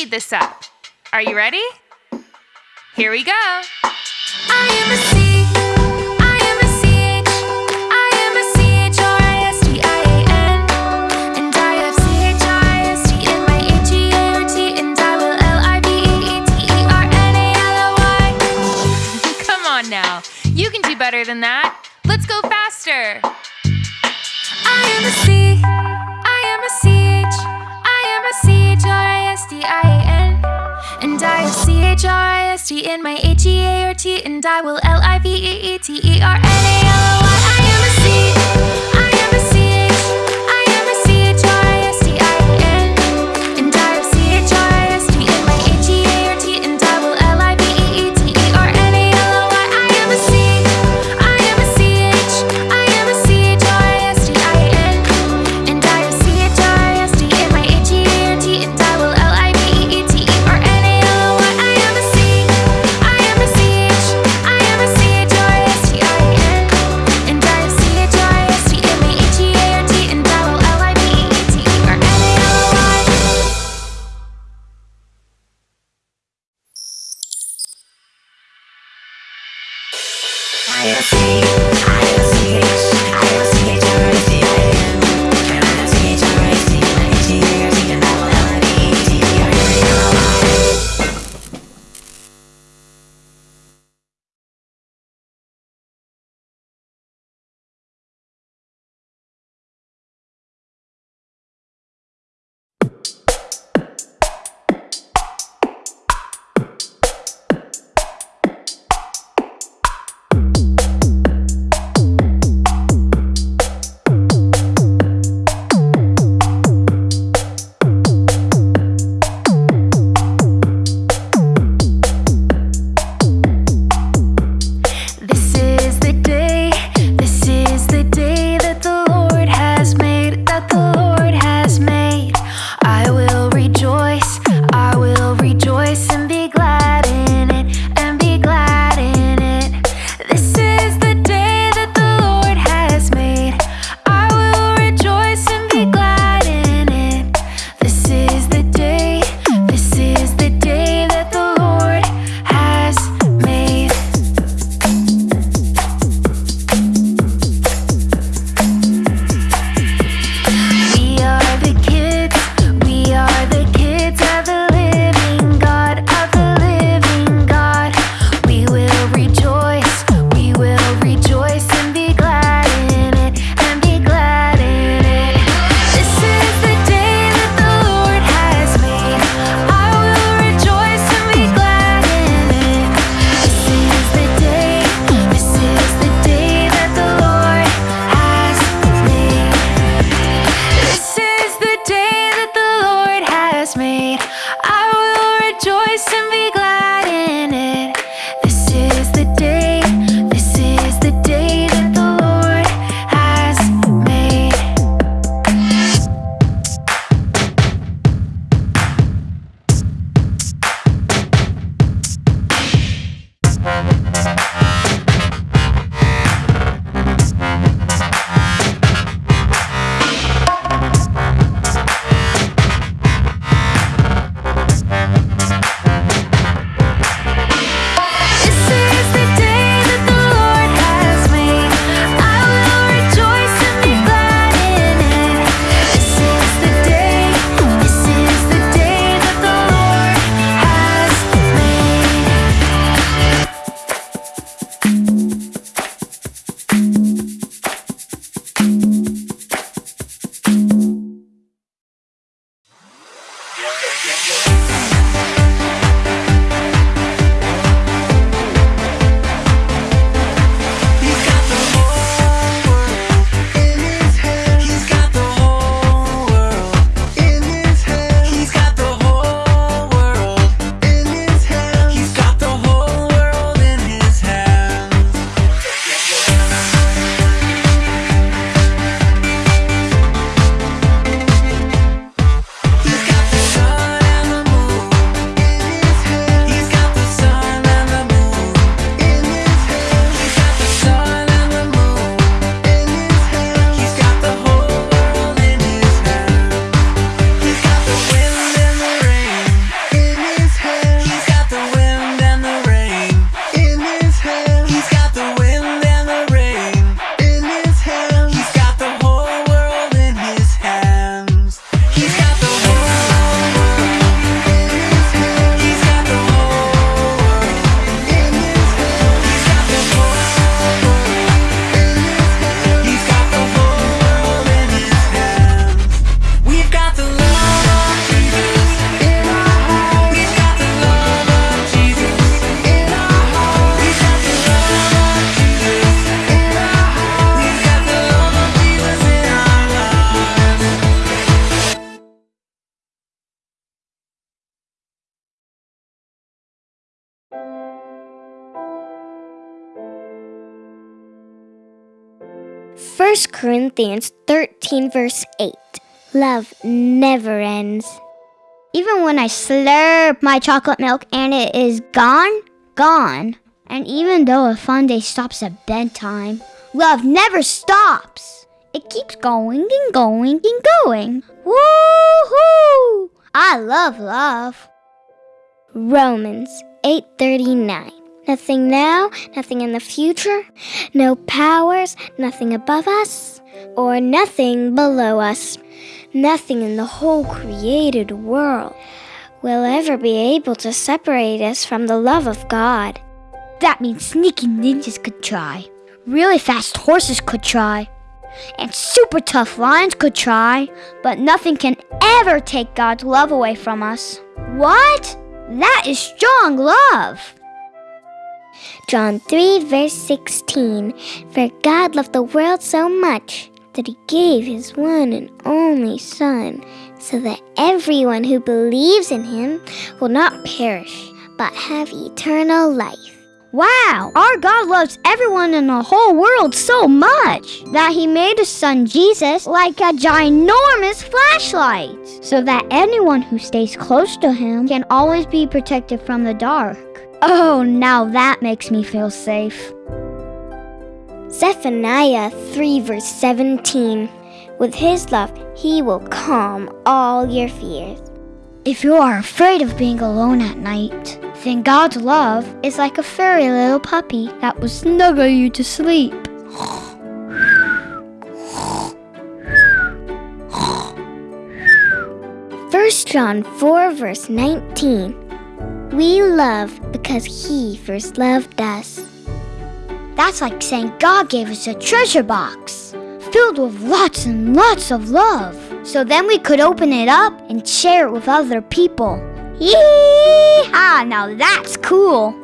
speed this up. Are you ready? Here we go. now. You can do better than that. Let's go faster. D-I-A-N And I will C-H-R-I-S-T in my H-E-A-R-T And I will L-I-V-E-E-T-E-R-N-A-L-O I see. 1 Corinthians 13, verse 8. Love never ends. Even when I slurp my chocolate milk and it is gone, gone. And even though a fun day stops at bedtime, love never stops. It keeps going and going and going. Woohoo! I love love. Romans 8:39. Nothing now, nothing in the future, no powers, nothing above us, or nothing below us. Nothing in the whole created world will ever be able to separate us from the love of God. That means sneaky ninjas could try, really fast horses could try, and super tough lions could try, but nothing can ever take God's love away from us. What? That is strong love. John 3, verse 16 For God loved the world so much that he gave his one and only Son, so that everyone who believes in him will not perish, but have eternal life. Wow, our God loves everyone in the whole world so much that he made his son Jesus like a ginormous flashlight, so that anyone who stays close to him can always be protected from the dark. Oh, now that makes me feel safe. Zephaniah 3, verse 17. With his love, he will calm all your fears. If you are afraid of being alone at night, then God's love is like a furry little puppy that will snuggle you to sleep. First John 4 verse 19. We love because he first loved us. That's like saying God gave us a treasure box filled with lots and lots of love. So then we could open it up and share it with other people. Yee-haw! Now that's cool.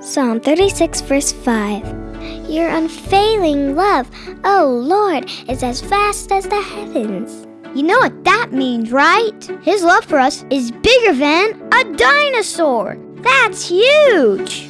Psalm 36, verse 5. Your unfailing love, O Lord, is as vast as the heavens. You know what that means, right? His love for us is bigger than a dinosaur. That's huge.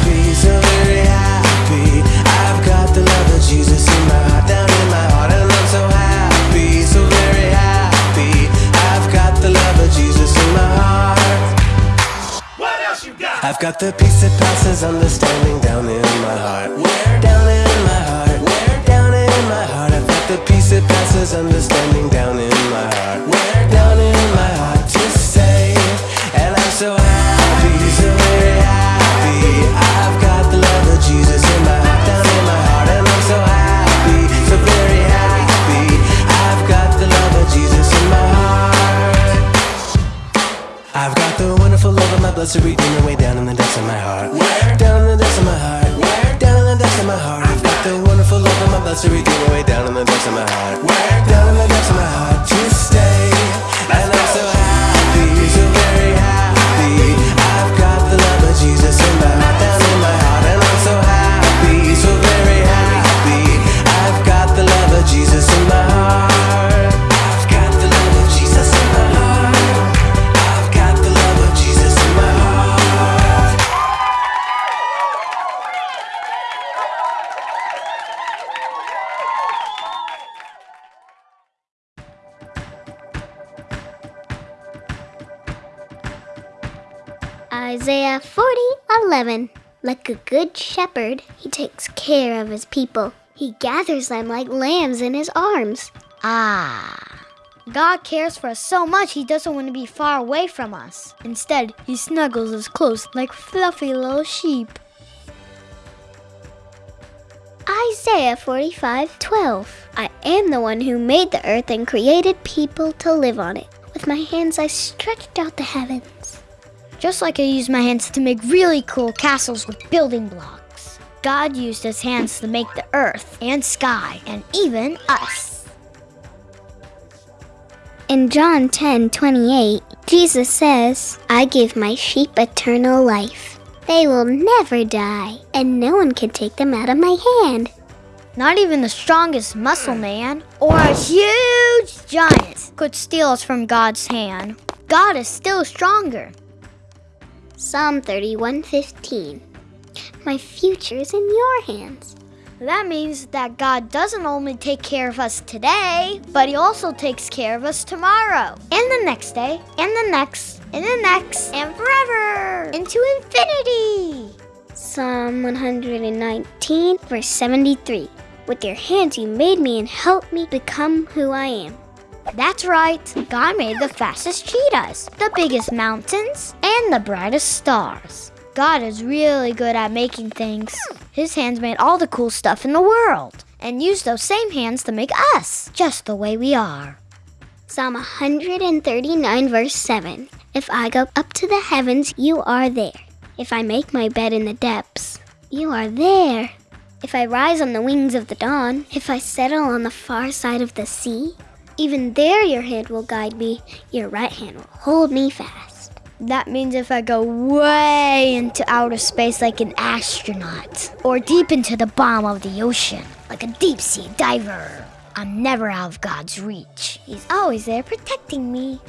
Happy, so very happy. I've got the love of Jesus in my heart, down in my heart. And I'm so happy, so very happy. I've got the love of Jesus in my heart. What else you got? I've got the peace that passes understanding down in my heart. Where down in my heart? Where down in my heart? I've got the peace that passes understanding down in my heart. Redeemer in the depths Isaiah 40 11. Like a good shepherd, he takes care of his people. He gathers them like lambs in his arms. Ah. God cares for us so much he doesn't want to be far away from us. Instead, he snuggles us close like fluffy little sheep. Isaiah 45 12. I am the one who made the earth and created people to live on it. With my hands, I stretched out the heavens. Just like I use my hands to make really cool castles with building blocks. God used his hands to make the earth and sky and even us. In John 10 28, Jesus says, I give my sheep eternal life. They will never die, and no one can take them out of my hand. Not even the strongest muscle man or a huge giant could steal us from God's hand. God is still stronger. Psalm 31:15. My future is in your hands. That means that God doesn't only take care of us today, but He also takes care of us tomorrow, and the next day, and the next, and the next, and forever, into infinity. Psalm 119, verse 73. With your hands you made me and helped me become who I am. That's right, God made the fastest cheetahs, the biggest mountains, and the brightest stars. God is really good at making things. His hands made all the cool stuff in the world, and used those same hands to make us, just the way we are. Psalm 139, verse 7. If I go up to the heavens, you are there. If I make my bed in the depths, you are there. If I rise on the wings of the dawn, if I settle on the far side of the sea, even there your hand will guide me, your right hand will hold me fast. That means if I go way into outer space like an astronaut, or deep into the bottom of the ocean like a deep sea diver, I'm never out of God's reach. He's always there protecting me.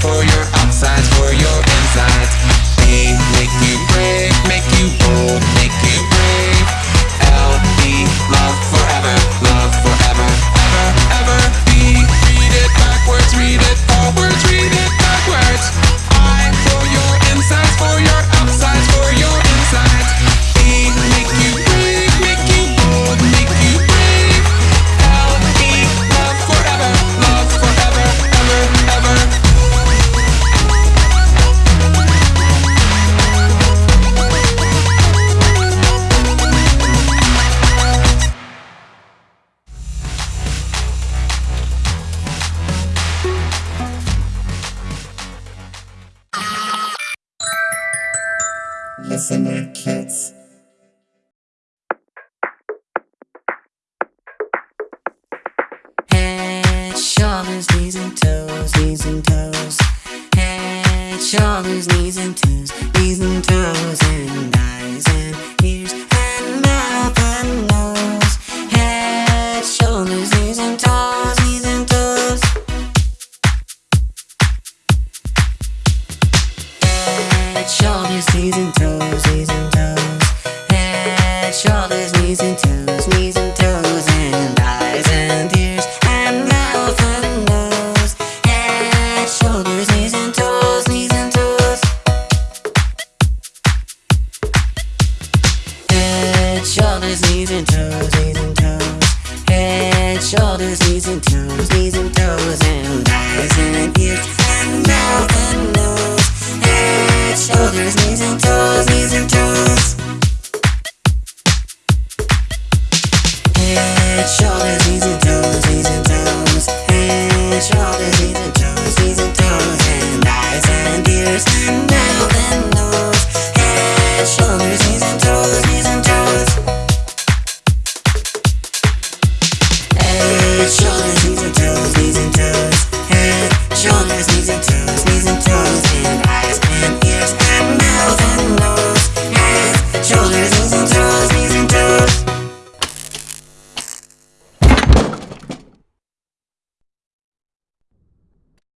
for your outsides. Knees and toes, it's short and easy